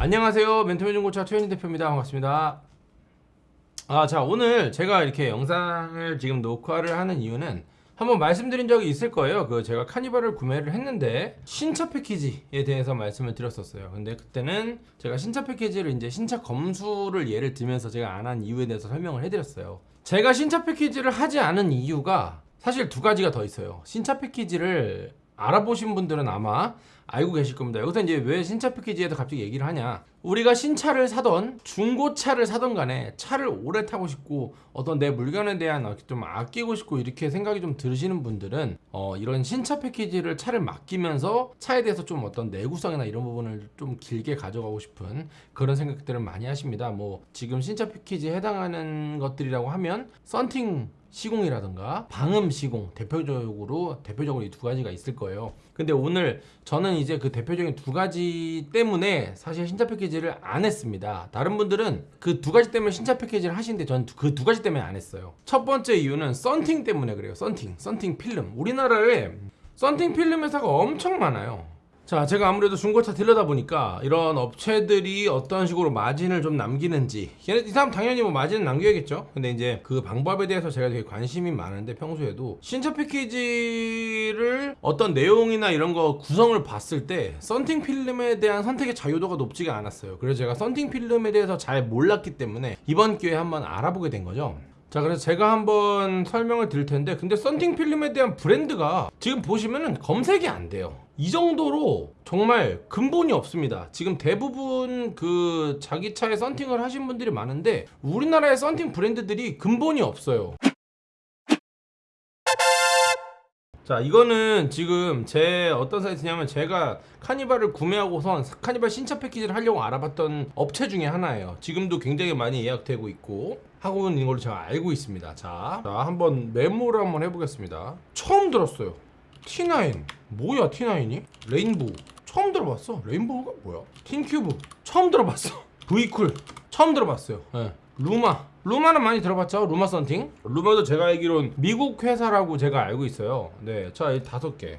안녕하세요. 멘토맨 중고차 최현희 대표입니다. 반갑습니다. 아자 오늘 제가 이렇게 영상을 지금 녹화를 하는 이유는 한번 말씀드린 적이 있을 거예요. 그 제가 카니발을 구매를 했는데 신차 패키지에 대해서 말씀을 드렸었어요. 근데 그때는 제가 신차 패키지를 이제 신차 검수를 예를 들면서 제가 안 한 이유에 대해서 설명을 해드렸어요. 제가 신차 패키지를 하지 않은 이유가 사실 두 가지가 더 있어요. 신차 패키지를 알아보신 분들은 아마 알고 계실 겁니다. 여기서 이제 왜 신차 패키지에도 갑자기 얘기를 하냐? 우리가 신차를 사던 중고차를 사던 간에 차를 오래 타고 싶고 어떤 내 물건에 대한 좀 아끼고 싶고 이렇게 생각이 좀 들으시는 분들은 어 이런 신차 패키지를 차를 맡기면서 차에 대해서 좀 어떤 내구성이나 이런 부분을 좀 길게 가져가고 싶은 그런 생각들을 많이 하십니다. 뭐 지금 신차 패키지에 해당하는 것들이라고 하면 썬팅 시공이라든가 방음 시공 대표적으로 대표적으로 이 두 가지가 있을 거예요. 근데 오늘 저는 이제 그 대표적인 두 가지 때문에 사실 신차 패키지를 안 했습니다. 다른 분들은 그 두 가지 때문에 신차 패키지를 하시는데 저는 그 두 가지 때문에 안 했어요. 첫 번째 이유는 썬팅 때문에 그래요. 썬팅, 썬팅 필름. 우리나라에 썬팅 필름 회사가 엄청 많아요. 자, 제가 아무래도 중고차 딜러다 보니까 이런 업체들이 어떤 식으로 마진을 좀 남기는지 이 사람 당연히 뭐 마진을 남겨야겠죠. 근데 이제 그 방법에 대해서 제가 되게 관심이 많은데 평소에도 신차 패키지를 어떤 내용이나 이런 거 구성을 봤을 때 썬팅 필름에 대한 선택의 자유도가 높지가 않았어요. 그래서 제가 썬팅 필름에 대해서 잘 몰랐기 때문에 이번 기회에 한번 알아보게 된 거죠. 자 그래서 제가 한번 설명을 드릴 텐데 근데 썬팅 필름에 대한 브랜드가 지금 보시면은 검색이 안 돼요. 이 정도로 정말 근본이 없습니다. 지금 대부분 그 자기 차에 썬팅을 하신 분들이 많은데 우리나라의 썬팅 브랜드들이 근본이 없어요. 자 이거는 지금 제 어떤 사이트냐면 제가 카니발을 구매하고선 카니발 신차 패키지를 하려고 알아봤던 업체 중에 하나예요. 지금도 굉장히 많이 예약되고 있고 하고 있는 걸로 제가 알고 있습니다. 자, 자 한번 메모를 한번 해보겠습니다. 처음 들었어요. T9 뭐야 T9이? Rainbow. 처음 들어봤어. Rainbow가 뭐야? 틴큐브 처음 들어봤어. V-KOOL. 처음 들어봤어요. 네. LLumar. LLumar는 많이 들어봤죠? LLumar 썬팅? LLumar도 제가 알기론 미국 회사라고 제가 알고 있어요. 네자이 다섯 개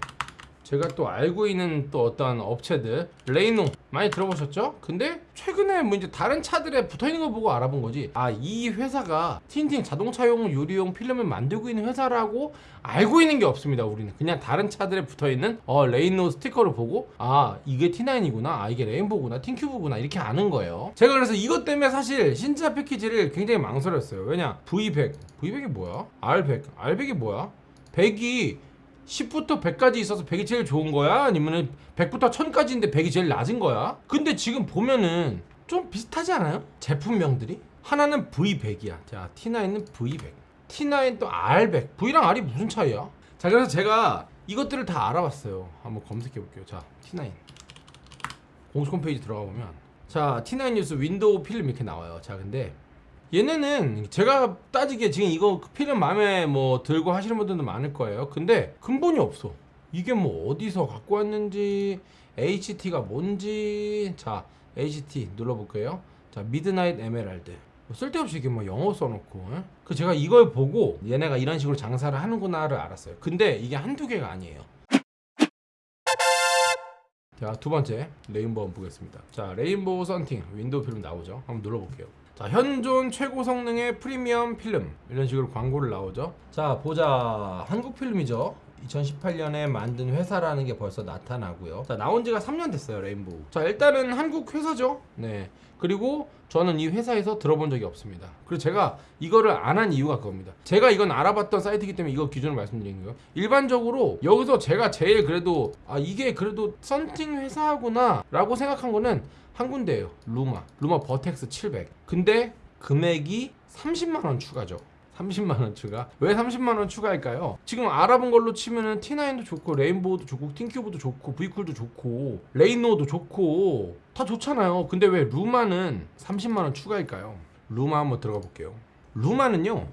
제가 또 알고 있는 또 어떤 업체들 Rayno 많이 들어보셨죠? 근데 최근에 뭐 이제 다른 차들에 붙어있는 거 보고 알아본 거지. 아 이 회사가 tinting 자동차용 유리용 필름을 만들고 있는 회사라고 알고 있는 게 없습니다 우리는. 그냥 다른 차들에 붙어있는 어 레이노 스티커를 보고 아 이게 T9이구나 아 이게 레인보구나 틴큐브구나 이렇게 아는 거예요. 제가 그래서 이것 때문에 사실 신차 패키지를 굉장히 망설였어요. 왜냐? V100 V100이 뭐야? R100 R100이 뭐야? 100이 10부터 100까지 있어서 100이 제일 좋은 거야? 아니면은 100부터 1000까지인데 100이 제일 낮은 거야? 근데 지금 보면은 좀 비슷하지 않아요? 제품명들이? 하나는 V100이야. 자, T9은 V100. T9 또 R100. V랑 R이 무슨 차이야? 자, 그래서 제가 이것들을 다 알아봤어요. 한번 검색해 볼게요. 자, T9. 공식 홈페이지 들어가 보면 자, T9 뉴스 window film 이렇게 나와요. 자, 근데 얘네는 제가 따지기에 지금 이거 필름 마음에 뭐 들고 하시는 분들도 많을 거예요. 근데 근본이 없어. 이게 뭐 어디서 갖고 왔는지 HT가 뭔지 자 HT 눌러볼게요. 자 midnight emerald 뭐 쓸데없이 이게 뭐 영어 써놓고 에? 그 제가 이걸 보고 얘네가 이런 식으로 장사를 하는구나를 알았어요. 근데 이게 한두 개가 아니에요. 자 두 번째 Rainbow 보겠습니다. 자 Rainbow 썬팅 window film 나오죠. 한번 눌러볼게요. 자, 현존 최고 성능의 프리미엄 필름 이런 식으로 광고를 나오죠. 자, 보자. 한국 필름이죠. 2018년에 만든 회사라는 게 벌써 나타나고요. 자, 나온 지가 3년 됐어요, Rainbow. 자, 일단은 한국 회사죠. 네. 그리고 저는 이 회사에서 들어본 적이 없습니다. 그리고 제가 이거를 안 한 이유가 그겁니다. 제가 이건 알아봤던 사이트이기 때문에 이거 기준을 말씀드리는 거예요. 일반적으로 여기서 제가 제일 그래도 아 이게 그래도 썬팅 회사구나 라고 생각한 거는 한 군데예요. 루마. 루마 버텍스 700. 근데 금액이 30만 원 추가죠. 30만 원 추가. 왜 30만 원 추가할까요? 지금 알아본 걸로 치면은 T9도 좋고 레인보우도 좋고 틴큐브도 좋고 V쿨도 좋고 레이노도 좋고 다 좋잖아요. 근데 왜 루마는 30만 원 추가일까요? 루마 한번 들어가 볼게요. 루마는요.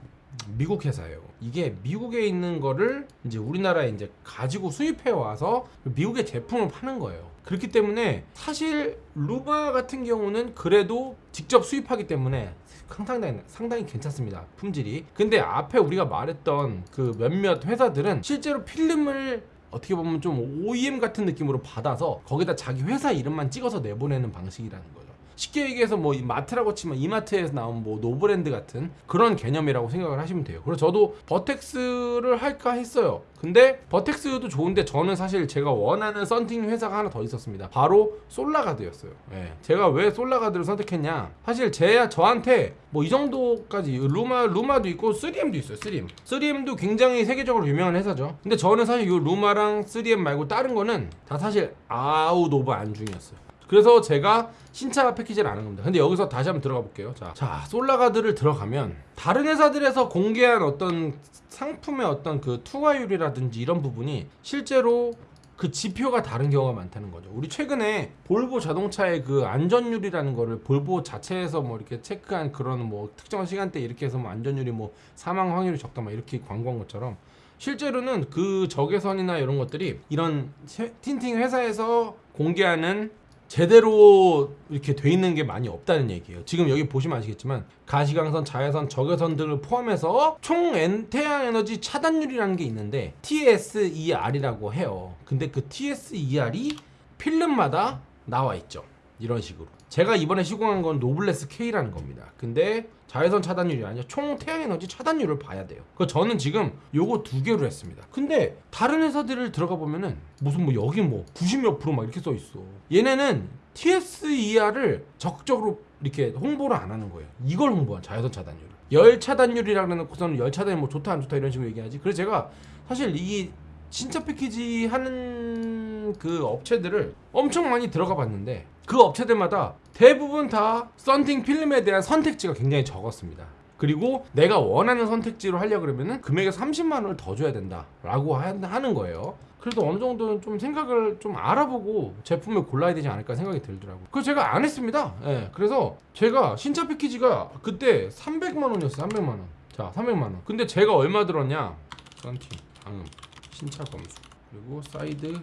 미국 회사예요. 이게 미국에 있는 거를 이제 우리나라에 이제 가지고 수입해 와서 미국의 제품을 파는 거예요. 그렇기 때문에 사실 루마 같은 경우는 그래도 직접 수입하기 때문에 상당히 상당히 괜찮습니다. 품질이. 근데 앞에 우리가 말했던 그 몇몇 회사들은 실제로 필름을 어떻게 보면 좀 OEM 같은 느낌으로 받아서 거기다 자기 회사 이름만 찍어서 내보내는 방식이라는 거죠. 쉽게 얘기해서 뭐 이마트라고 치면 이마트에서 나온 뭐 노브랜드 같은 그런 개념이라고 생각을 하시면 돼요. 그래서 저도 버텍스를 할까 했어요. 근데 버텍스도 좋은데 저는 사실 제가 원하는 썬팅 회사가 하나 더 있었습니다. 바로 솔라가드였어요. 예. 제가 왜 솔라가드를 선택했냐? 사실 제 저한테 뭐 이 정도까지 루마 루마도 있고 3M도 있어요. 3M. 3M도 굉장히 세계적으로 유명한 회사죠. 근데 저는 사실 이 루마랑 3M 말고 다른 거는 다 사실 out of 안중이었어요. 그래서 제가 신차 패키지를 안한 겁니다. 근데 여기서 다시 한번 들어가 볼게요. 자, 자 솔라가드를 들어가면 다른 회사들에서 공개한 어떤 상품의 어떤 그 투과율이라든지 이런 부분이 실제로 그 지표가 다른 경우가 많다는 거죠. 우리 최근에 볼보 자동차의 그 안전율이라는 거를 볼보 자체에서 뭐 이렇게 체크한 그런 뭐 특정한 시간대 이렇게 해서 뭐 안전율이 뭐 사망 확률이 적다 막 이렇게 광고한 것처럼 실제로는 그 적외선이나 이런 것들이 이런 세- 틴팅 회사에서 공개하는 제대로 이렇게 돼 있는 게 많이 없다는 얘기예요. 지금 여기 보시면 아시겠지만 가시광선, 자외선, 적외선 등을 포함해서 총 엔- 태양 에너지 차단율이라는 게 있는데 TSER이라고 해요. 근데 그 TSER이 필름마다 나와 있죠. 이런 식으로. 제가 이번에 시공한 건 노블레스 K라는 겁니다. 근데 자외선 차단율이 아니라 총 태양 에너지 차단율을 봐야 돼요. 그 저는 지금 요거 두 개로 했습니다. 근데 다른 회사들을 들어가 보면은 무슨 뭐 여기 뭐 90몇 프로 막 이렇게 써 있어. 얘네는 TSER을 적극적으로 이렇게 홍보를 안 하는 거예요. 이걸 홍보한 자외선 차단율. 열 차단율이라고 해놓고서는 열 차단이 뭐 좋다 안 좋다 이런 식으로 얘기하지. 그래서 제가 사실 이 신차 패키지 하는 그 업체들을 엄청 많이 들어가 봤는데 그 업체들마다 대부분 다 썬팅 필름에 대한 선택지가 굉장히 적었습니다. 그리고 내가 원하는 선택지로 하려 그러면은 금액에 30만 원을 더 줘야 된다 라고 하- 하는 거예요. 그래도 어느 정도는 좀 생각을 좀 알아보고 제품을 골라야 되지 않을까 생각이 들더라고요. 그래서 제가 안 했습니다. 예. 그래서 제가 신차 패키지가 그때 300만 원이었어요. 300만 원. 자, 300만 원. 근데 제가 얼마 들었냐? 썬팅, 방음, 신차 검수, 그리고 사이드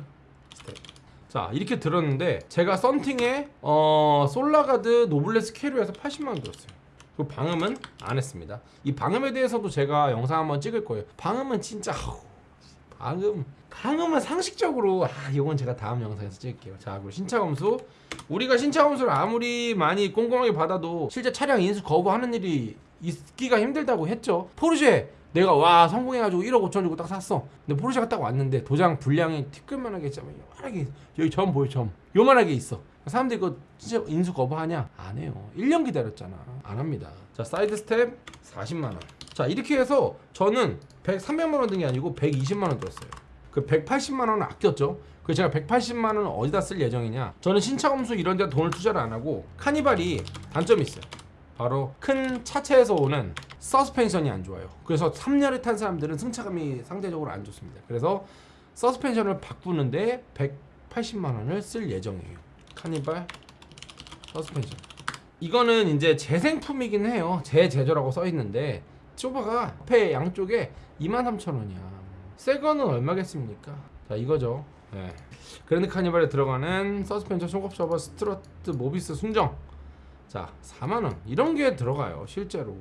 스텝. 자, 이렇게 들었는데 제가 썬팅에 어, 솔라가드 노블레스 캐리어에서 80만 원 들었어요. 그 방음은 안 했습니다. 이 방음에 대해서도 제가 영상 한번 찍을 거예요. 방음은 진짜 아우, 방음 방음은 상식적으로 아 이건 제가 다음 영상에서 찍을게요. 자 그리고 신차 검수 우리가 신차 검수를 아무리 많이 꼼꼼하게 받아도 실제 차량 인수 거부하는 일이 있기가 힘들다고 했죠. 포르쉐 내가 와 성공해가지고 1억 5천 주고 딱 샀어. 근데 포르쉐가 딱 왔는데 도장 불량이 티끌만하게 있잖아. 요만하게 여기 점 보여 점. 요만하게 있어. 사람들이 이거 진짜 인수 거부하냐? 안 해요. 1년 기다렸잖아. 안 합니다. 자 사이드 스텝 40만 원. 자 이렇게 해서 저는 100, 300만 원 든 게 아니고 120만 원 들었어요. 그 180만 원은 아꼈죠. 그 제가 180만 원은 어디다 쓸 예정이냐? 저는 신차 검수 이런 데 돈을 투자를 안 하고 카니발이 단점이 있어요. 바로 큰 차체에서 오는 서스펜션이 안 좋아요. 그래서 3년을 탄 사람들은 승차감이 상대적으로 안 좋습니다. 그래서 서스펜션을 바꾸는데 180만 원을 쓸 예정이에요. 카니발 서스펜션. 이거는 이제 재생품이긴 해요. 재제조라고 써 있는데 쇼바가 앞에 양쪽에 23,000원이야. 새 거는 얼마겠습니까? 자, 이거죠. 네. 그랜드 카니발에 들어가는 서스펜션 쇼바 strut 모비스 순정. 자, 4만 원. 이런 게 들어가요. 실제로.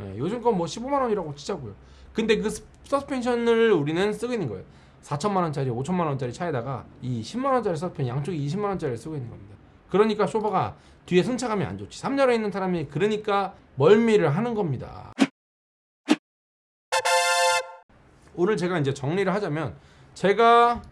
예, 요즘 건 뭐 15만 원이라고 치자고요. 근데 그 스- 서스펜션을 우리는 쓰고 있는 거예요. 4천만 원짜리, 5천만 원짜리 차에다가 이 10만 원짜리 서스펜 양쪽에 20만 원짜리를 쓰고 있는 겁니다. 그러니까 쇼바가 뒤에 승차감이 안 좋지. 3열에 있는 사람이 그러니까 멀미를 하는 겁니다. 오늘 제가 이제 정리를 하자면 제가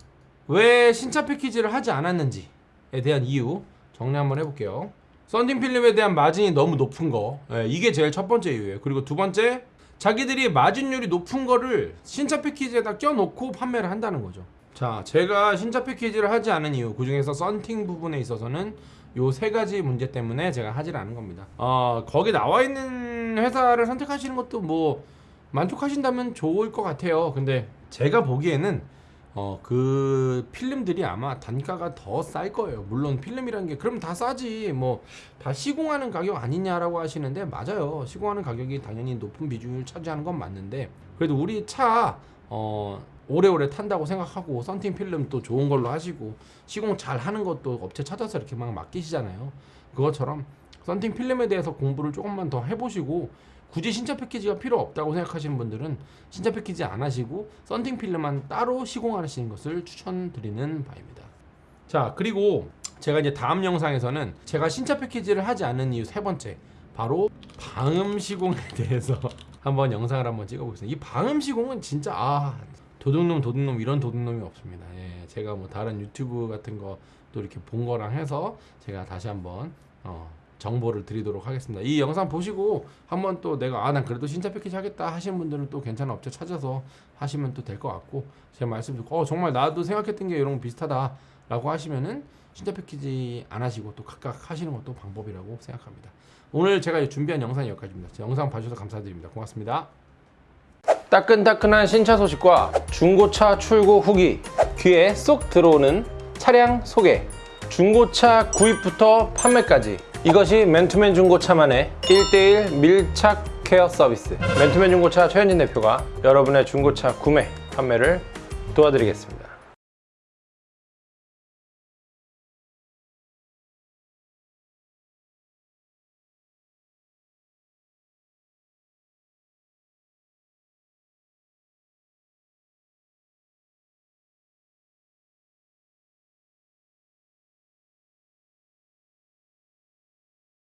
왜 신차 패키지를 하지 않았는지에 대한 이유 정리 한번 해볼게요. 썬팅 필름에 대한 마진이 너무 높은 거 예, 이게 제일 첫 번째 이유예요. 그리고 두 번째 자기들이 마진율이 높은 거를 신차 패키지에다 껴놓고 판매를 한다는 거죠. 자, 제가 신차 패키지를 하지 않은 이유 그 중에서 썬팅 부분에 있어서는 요 세 가지 문제 때문에 제가 하질 않은 겁니다. 어, 거기 나와 있는 회사를 선택하시는 것도 뭐 만족하신다면 좋을 것 같아요. 근데 제가 보기에는 어, 그 필름들이 아마 단가가 더 쌀 거예요. 물론 필름이라는 게 그럼 다 싸지. 뭐 다 시공하는 가격 아니냐라고 하시는데 맞아요. 시공하는 가격이 당연히 높은 비중을 차지하는 건 맞는데 그래도 우리 차 어, 오래오래 탄다고 생각하고 썬팅 필름 또 좋은 걸로 하시고 시공 잘 하는 것도 업체 찾아서 이렇게 막 맡기시잖아요. 그것처럼 썬팅 필름에 대해서 공부를 조금만 더 해보시고 굳이 신차 패키지가 필요 없다고 생각하시는 분들은 신차 패키지 안 하시고 썬팅 필름만 따로 시공하시는 것을 추천드리는 바입니다. 자 그리고 제가 이제 다음 영상에서는 제가 신차 패키지를 하지 않은 이유 세 번째 바로 방음 시공에 대해서 한번 영상을 한번 찍어보겠습니다. 이 방음 시공은 진짜 아 도둑놈 도둑놈 이런 도둑놈이 없습니다. 예, 제가 뭐 다른 유튜브 같은 거 또 이렇게 본 거랑 해서 제가 다시 한번 어, 정보를 드리도록 하겠습니다. 이 영상 보시고 한번 또 내가 아 난 그래도 신차 패키지 하겠다 하시는 분들은 또 괜찮은 업체 찾아서 하시면 또 될 것 같고 제 말씀 듣고 어 정말 나도 생각했던 게 이런 거 비슷하다 라고 하시면은 신차 패키지 안 하시고 또 각각 하시는 것도 방법이라고 생각합니다. 오늘 제가 준비한 영상이 여기까지입니다. 영상 봐주셔서 감사드립니다. 고맙습니다. 따끈따끈한 신차 소식과 중고차 출고 후기 귀에 쏙 들어오는 차량 소개 중고차 구입부터 판매까지 이것이 맨투맨 중고차만의 1대1 밀착 케어 서비스. 맨투맨 중고차 최현진 대표가 여러분의 중고차 구매 판매를 도와드리겠습니다